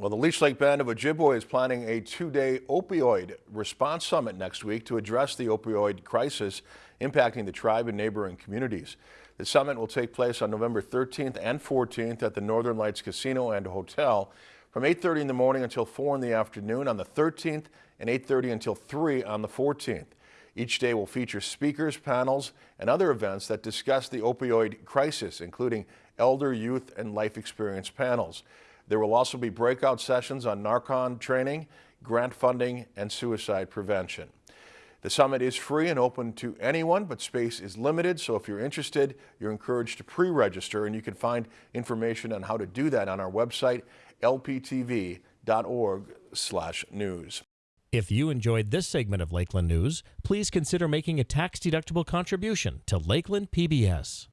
Well, the Leech Lake Band of Ojibwe is planning a two-day opioid response summit next week to address the opioid crisis impacting the tribe and neighboring communities. The summit will take place on November 13th and 14th at the Northern Lights Casino and Hotel from 8.30 in the morning until 4 in the afternoon on the 13th and 8.30 until 3 on the 14th. Each day will feature speakers, panels, and other events that discuss the opioid crisis, including elder, youth, and life experience panels. There will also be breakout sessions on Narcan training, grant funding, and suicide prevention. The summit is free and open to anyone, but space is limited, so if you're interested, you're encouraged to pre-register, and you can find information on how to do that on our website, lptv.org/news. If you enjoyed this segment of Lakeland News, please consider making a tax-deductible contribution to Lakeland PBS.